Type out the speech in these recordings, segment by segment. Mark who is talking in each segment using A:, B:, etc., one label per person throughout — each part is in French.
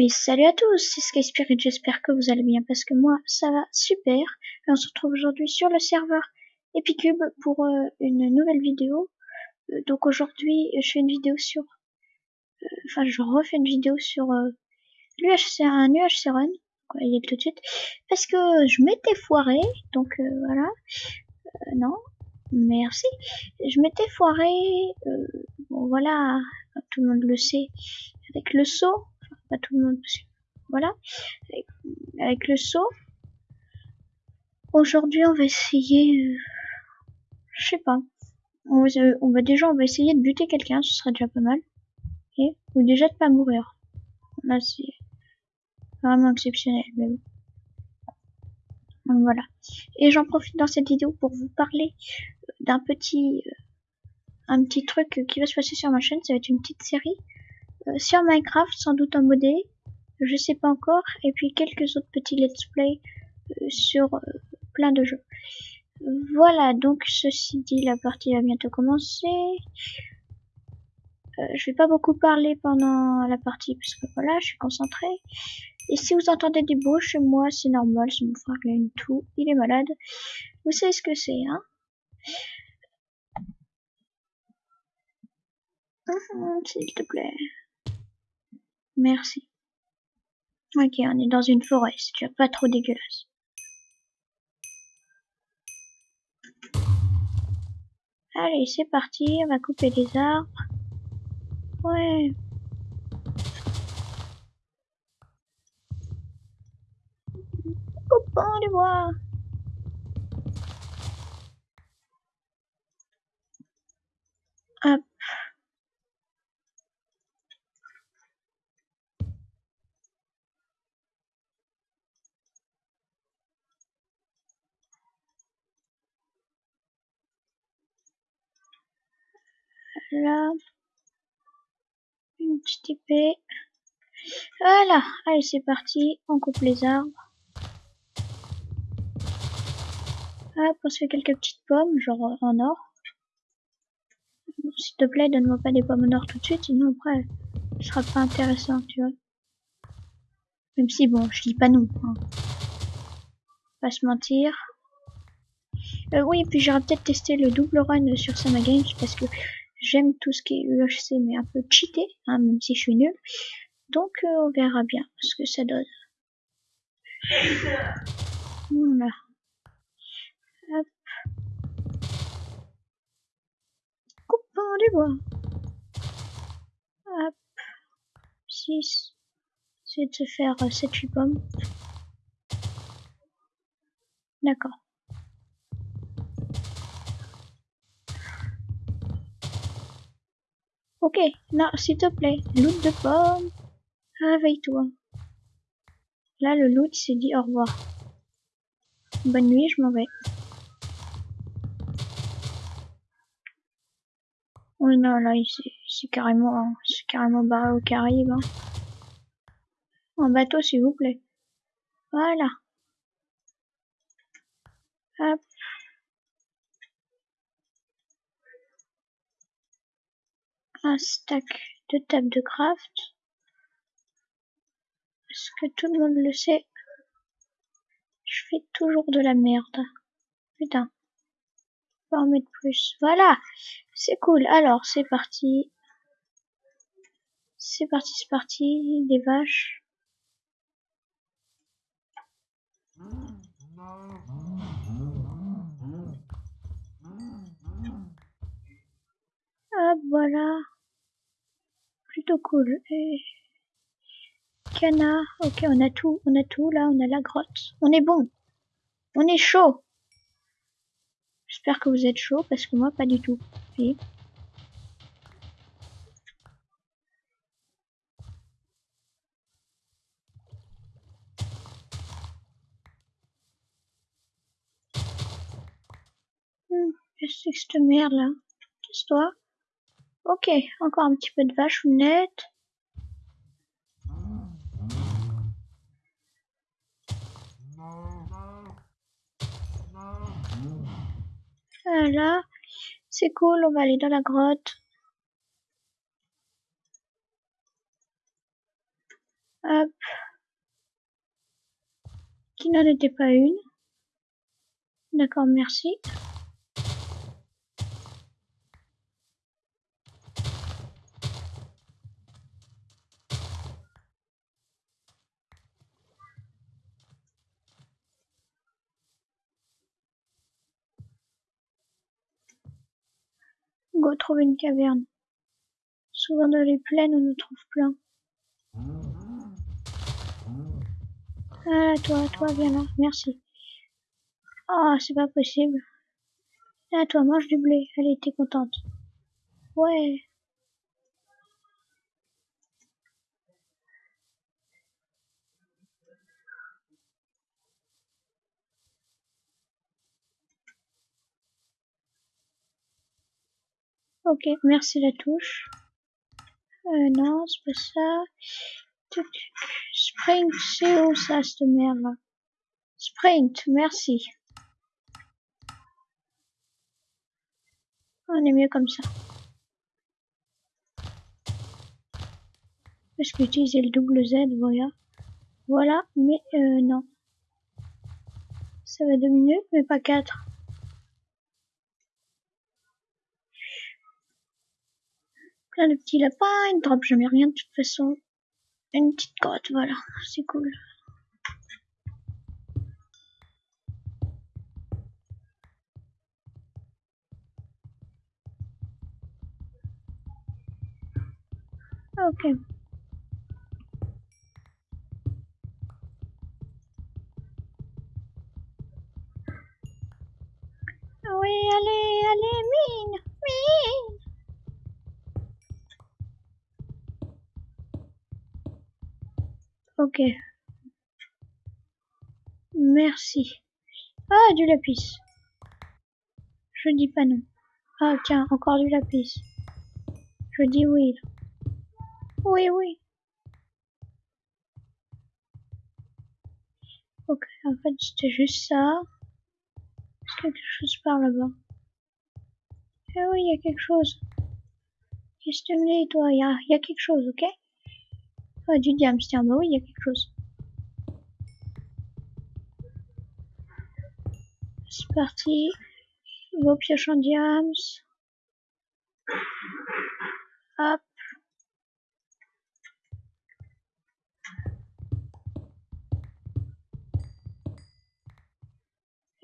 A: Et salut à tous, c'est Sky Spirit, j'espère que vous allez bien parce que moi ça va super. Et on se retrouve aujourd'hui sur le serveur Epicube pour euh, une nouvelle vidéo. Euh, donc aujourd'hui je fais une vidéo sur... euh, Enfin je refais une vidéo sur l'UHC, un UHC Run, quoi, il y a tout de suite. Parce que je m'étais foiré, donc voilà. Non, merci. Je m'étais foiré, bon voilà, tout le monde le sait, avec le saut pas tout le monde, voilà, avec, le saut. Aujourd'hui, on va essayer, euh, je sais pas, on va, euh, déjà, on va essayer de buter quelqu'un, ce serait déjà pas mal, et ou déjà de pas mourir. Là, c'est vraiment exceptionnel, mais bon. Donc voilà. Et j'en profite dans cette vidéo pour vous parler d'un petit, euh, un petit truc qui va se passer sur ma chaîne. Ça va être une petite série sur Minecraft, sans doute en modé, je sais pas encore, et puis quelques autres petits let's play euh, sur euh, plein de jeux. Voilà, donc ceci dit, la partie va bientôt commencer. Euh, je vais pas beaucoup parler pendant la partie parce que voilà, je suis concentrée. Et si vous entendez des bruits chez moi, c'est normal, c'est mon frère qui a une toux, il est malade. Vous savez ce que c'est, hein Hum, S'il te plaît. Merci. Ok, on est dans une forêt, c'est déjà pas trop dégueulasse. Allez, c'est parti, on va couper les arbres. Ouais. Coupons les bois. Hop. Là. Une petite épée. Voilà. Allez, c'est parti. On coupe les arbres. Hop, on se fait quelques petites pommes, genre en or. S'il te plaît, donne-moi pas des pommes en or tout de suite, sinon après, ce sera pas intéressant, tu vois. Même si, bon, je dis pas non. Hein. Pas se mentir. Euh, oui, et puis j'aurais peut-être testé le double run sur Sama Games parce que j'aime tout ce qui est UHC, mais un peu cheaté, hein, même si je suis nul. Donc, euh, on verra bien ce que ça donne. Voilà. Hop. Coupons les bois. Hop. 6. C'est de se faire 7-8 pommes. D'accord. Ok, non, s'il te plaît, loot de pommes. Réveille-toi. Là, le loot s'est dit au revoir. Bonne nuit, je m'en vais. Oui, non, là, c'est carrément, c'est carrément barré au Caraïbes. Hein. Un bateau, s'il vous plaît. Voilà. Hop. Un stack de table de craft. Parce que tout le monde le sait? Je fais toujours de la merde. Putain. Pas en mettre plus. Voilà. C'est cool. Alors, c'est parti. C'est parti, c'est parti. Des vaches. Hop, voilà. Plutôt cool. Et... Canard. Ok, on a tout. On a tout. Là, on a la grotte. On est bon. On est chaud. J'espère que vous êtes chaud parce que moi, pas du tout. Hmm, Qu'est-ce que cette merde là? Qu'est-ce que toi? Ok, encore un petit peu de vache nette. Voilà, c'est cool, on va aller dans la grotte. Hop. Qui n'en était pas une. D'accord, merci. Go trouver une caverne. Souvent dans les plaines, on en trouve plein. Ah, toi, toi, viens là, merci. Ah, c'est pas possible. Ah, toi, mange du blé. Elle était contente. Ouais. Ok, merci la touche. Euh, non, c'est pas ça. Sprint, c'est où ça, cette merde? Sprint, merci. On est mieux comme ça. Est-ce que utiliser le double Z, voilà. Voilà, mais euh, non. Ça va deux minutes, mais pas quatre. Plein de petits lapins, une drop jamais rien de toute façon. Une petite grotte, voilà, c'est cool. Ok. Oui, allez, allez, Merci. Ah, du lapis. Je dis pas non. Ah, tiens, encore du lapis. Je dis oui. Oui, oui. Ok, en fait, c'était juste ça. Est-ce quelque chose par là-bas Eh oui, il y a quelque chose. Qu'est-ce que tu me dis, toi? Il y y a quelque chose, ok? Ah, du diamant, tiens, bah oui, il y a quelque chose. C'est parti. Vos pioches en diams. Hop.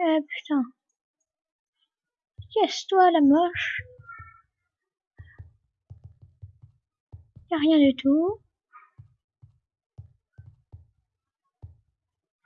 A: Eh putain. Casse-toi la moche. Y'a rien du tout.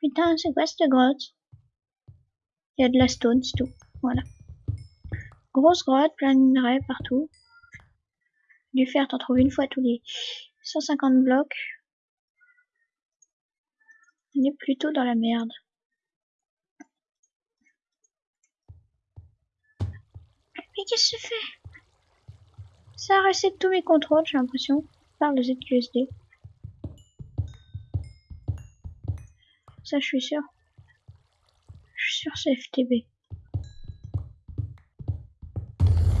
A: Putain, c'est quoi cette grotte? Il y a de la stone, c'est tout. Voilà. Grosse grotte, plein de minerais partout. Du fer, t'en trouves une fois tous les 150 blocs. On est plutôt dans la merde. Mais qu'est-ce que ça fait? Ça reset tous mes contrôles, j'ai l'impression, par le ZQSD. Ça, je suis sûr. Je suis sûr c'est FTB.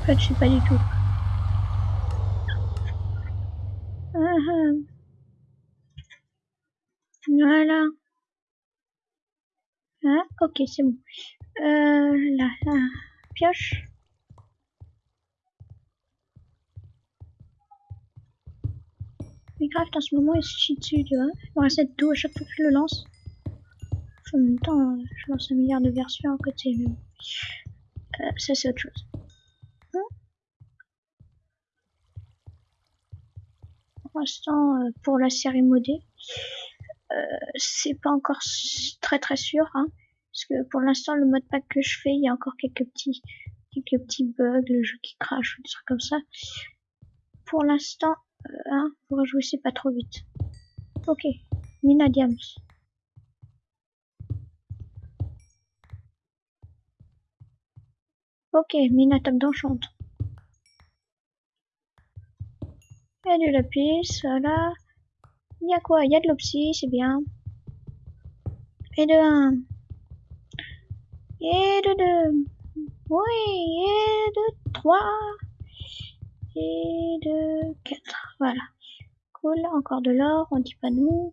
A: En fait, je sais pas du tout. Ah, ah. Voilà. Ah, ok, c'est bon. Euh, là, là. Pioche. Minecraft en ce moment il se chie dessus, tu vois. Il me reste à chaque fois que je le lance. En même temps, je lance un milliard de versions à côté. Mais... Euh, ça, c'est autre chose. Pour l'instant, euh, pour la série modée, euh, c'est pas encore très très sûr. Hein, parce que pour l'instant, le mode pack que je fais, il y a encore quelques petits, quelques petits bugs, le jeu qui crache, des trucs comme ça. Pour l'instant, euh, hein, jouer, c'est pas trop vite. Ok, Mina Diams. Ok, Mina top d'enchante. Il y a du lapis, voilà. Il y a quoi? Il y a de l'opsie, c'est bien. Et de 1. Et de 2. Oui, et de 3. Et de 4. Voilà. Cool, encore de l'or, on dit pas nous.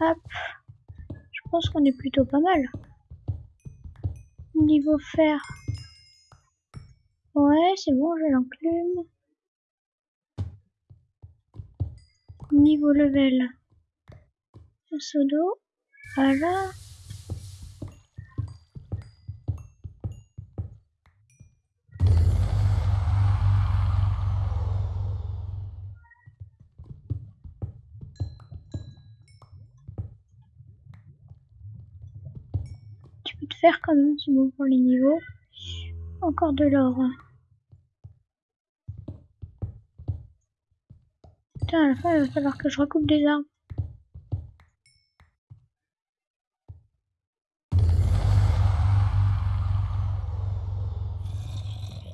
A: Hop. Je pense qu'on est plutôt pas mal. Niveau fer. Ouais, c'est bon, j'ai l'enclume. Niveau level. Un seau d'eau. Voilà. Faire quand même, c'est bon pour les niveaux. Encore de l'or. Putain, à la fin, il va falloir que je recoupe des arbres.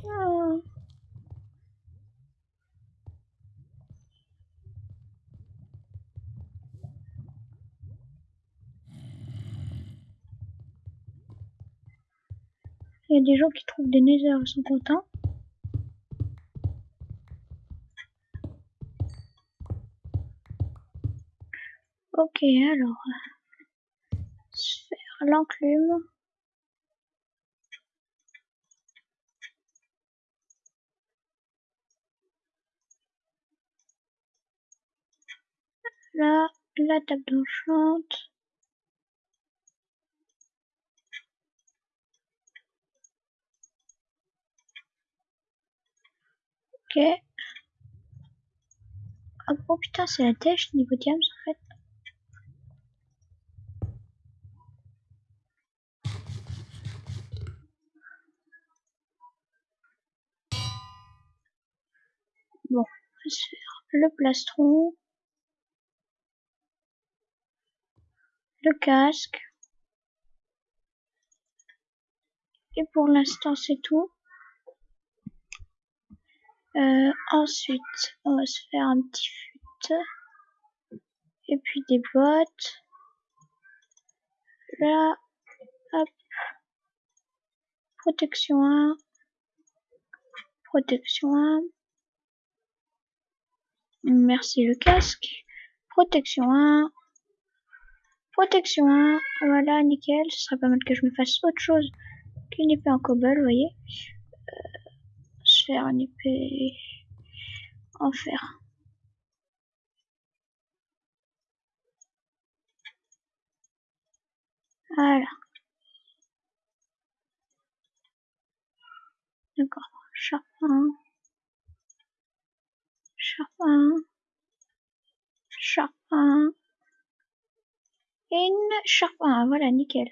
A: Ah. Il y a des gens qui trouvent des nether, sont contents. Ok, alors. Sphère, l'enclume. Là, la table d'enchante. Ok. Oh, putain, c'est la tèche niveau diams en fait. Bon, on va faire le plastron. Le casque. Et pour l'instant, c'est tout. Euh, ensuite, on va se faire un petit fut. Et puis des bottes. Là, hop. Protection 1. Protection 1. Merci le casque. Protection 1. Protection 1. Voilà, nickel. Ce serait pas mal que je me fasse autre chose qu'une épée en cobble, vous voyez. Faire une épée en fer. Voilà. D'accord. Charpin. Charpin. Charpin. Et une charpin. Voilà, nickel.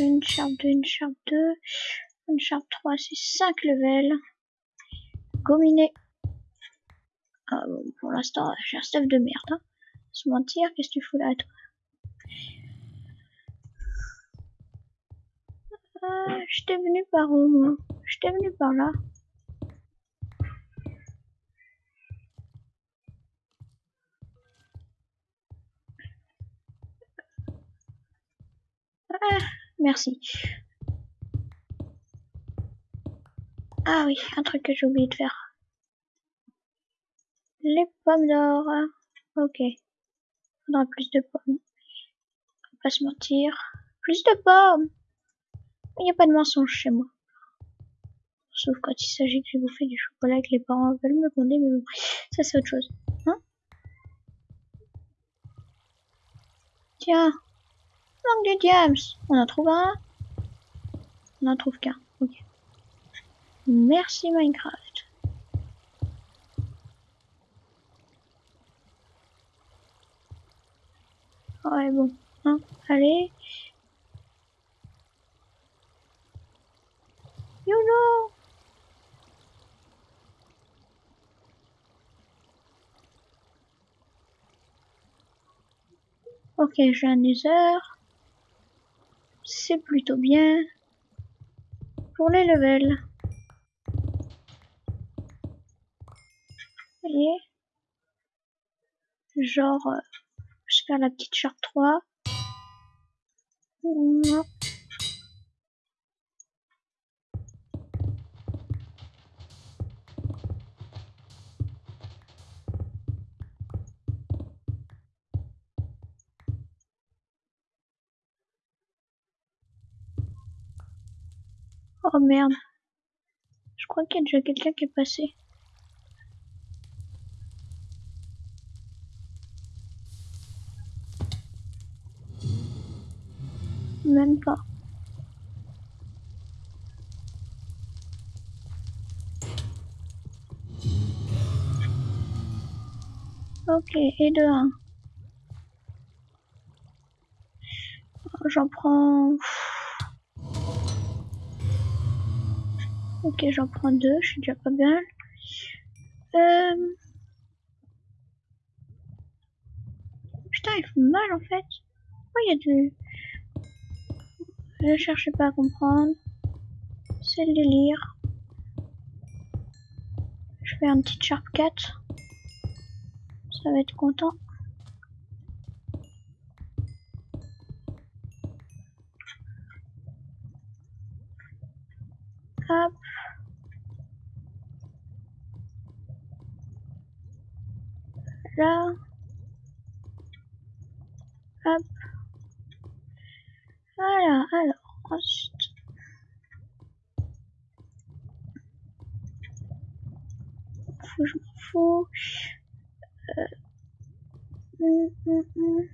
A: Une charpe 2, une charpe 2. Une charpe 3, c'est 5 levels. Gominé. Ah, pour l'instant, j'ai un stuff de merde. Hein. Se mentir, qu'est-ce que tu fous là, toi? Ah, J'étais venu par où, moi? J'étais venu par là. Ah, merci. Ah oui, un truc que j'ai oublié de faire. Les pommes d'or. Ok. Faudra plus de pommes. On va pas se mentir. Plus de pommes Il n'y a pas de mensonge chez moi. Sauf quand il s'agit que j'ai bouffé du chocolat et que les parents veulent me gronder, mais bon, ça c'est autre chose. Hein? Tiens, manque de diams. On en trouve un On en trouve qu'un. Ok. Merci Minecraft. Ouais bon. Hein Allez. YOLO Ok, j'ai un nether c'est plutôt bien pour les levels. Allez. Genre, euh, je fais la petite charte 3. Mmh. Oh merde. Je crois qu'il y a déjà quelqu'un qui est passé. Même pas. Ok, et de 1. J'en prends... Ok, j'en prends deux, je suis déjà pas bien. Euh... Putain, ils font mal en fait. Oh, il y a du... Ne cherchez pas à comprendre. C'est le délire. Je fais un petit sharp 4. Ça va être content. Hop. Là. Hop. Voilà, alors, ensuite. Faut, je m'en fous. Euh. Hum, hum, hum.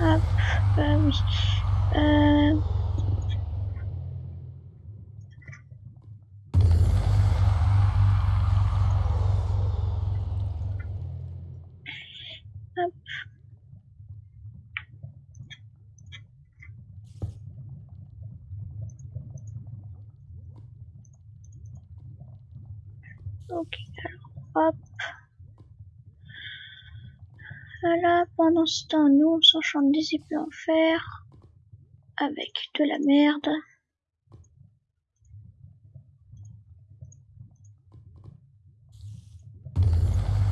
A: Hop, bah oui. Euh... Hop. Ok, alors hop. Voilà, pendant ce temps, nous, on s'enchante des épées en fer avec de la merde.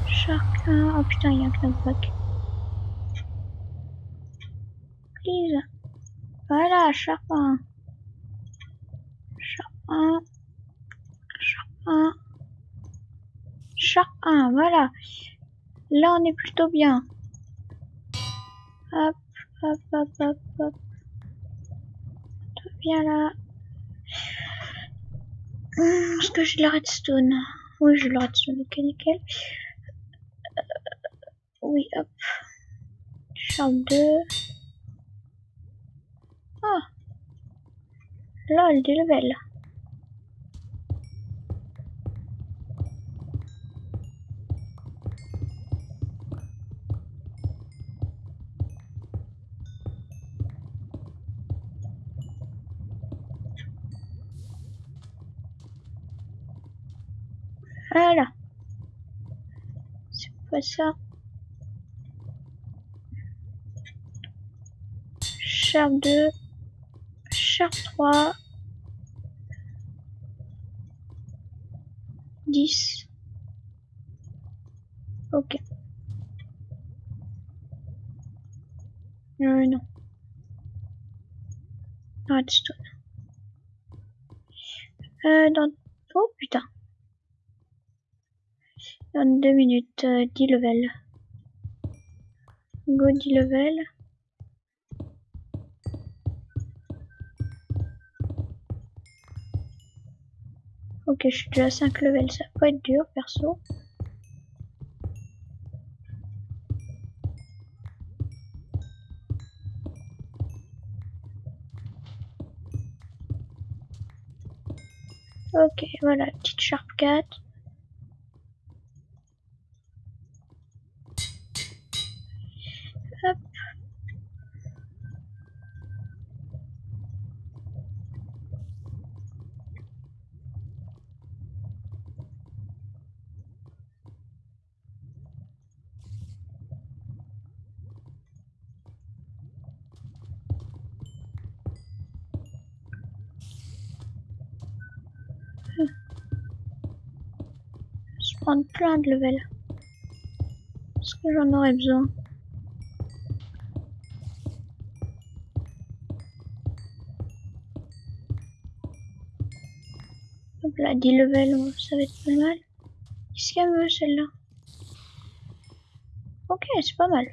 A: Chacun. Oh putain, il y a un knockback. Please. Voilà, chacun. Chacun. Chacun. Chacun, voilà. Là, on est plutôt bien. Hop, hop, hop, hop, hop. Bien là. Hum, Est-ce que j'ai de la redstone? Oui, j'ai de la redstone. Ok, nickel. Euh, oui, hop. Charme 2. Ah. Lol, des levels. Pas ça. Sharp 2. Sharp 3. 10. Ok. Euh, non. Redstone. Euh, dans... Oh putain. Deux minutes, euh, 10 level. Go 10 level. Ok, je suis déjà à 5 level, ça pas être dur perso. Ok, voilà, petite sharp 4. Je prends plein de level. Parce que j'en aurais besoin. 10 levels, ça va être pas mal. Qu'est-ce qu'elle veut celle-là? Ok, c'est pas mal.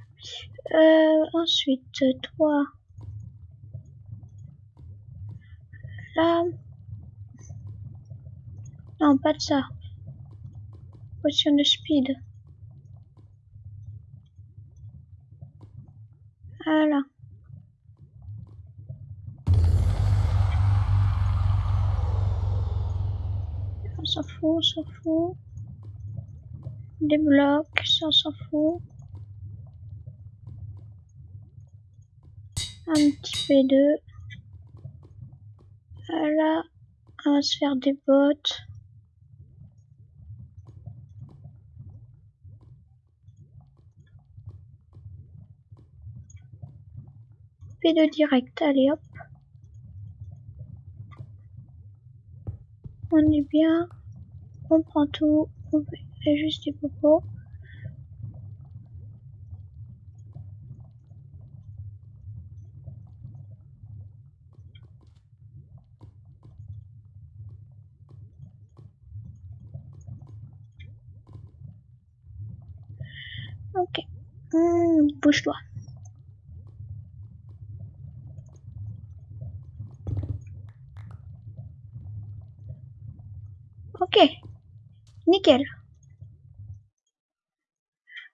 A: Euh, ensuite, toi. Là. Non, pas de ça. Potion de speed. Voilà. S'en fout, on s'en fout. Des blocs, ça on s'en fout. Un petit P2. Voilà. On va se faire des bottes. P2 direct, allez hop. On est bien. On prend tout. On fait juste des popos. Ok. Mmh, Bouge-toi. Ok. Nickel.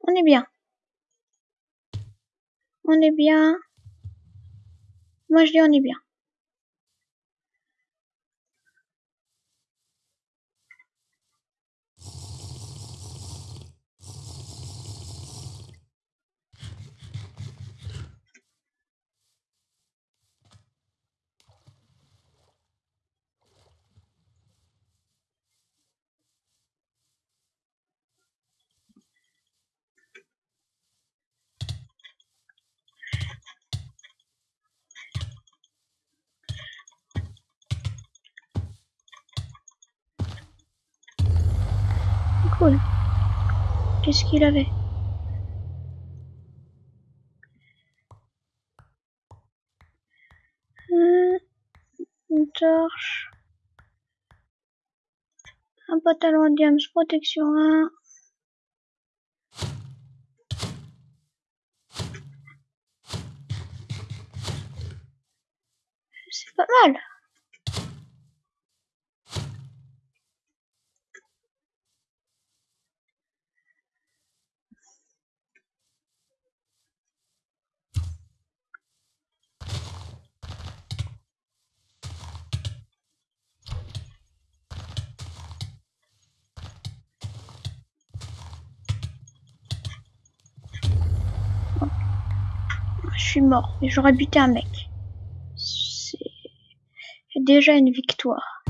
A: On est bien. On est bien. Moi je dis on est bien. Cool. Qu'est-ce qu'il avait? Hmm, Une torche. Un pantalon diams protection 1. C'est pas mal. Je mort, mais j'aurais buté un mec. C'est déjà une victoire.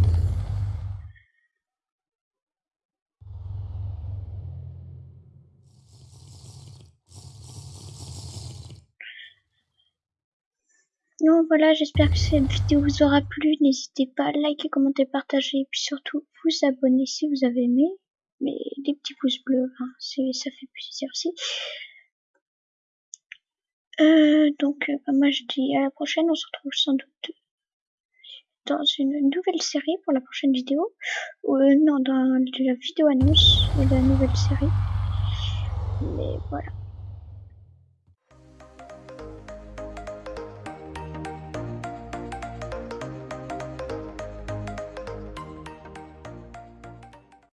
A: Donc voilà, j'espère que cette vidéo vous aura plu. N'hésitez pas à liker, commenter, partager et puis surtout vous abonner si vous avez aimé. Mais des petits pouces bleus, hein, ça fait plaisir aussi. Euh, donc, euh, bah, moi je dis à la prochaine. On se retrouve sans doute dans une nouvelle série pour la prochaine vidéo. Ou euh, non, dans la vidéo annonce de la nouvelle série. Mais voilà.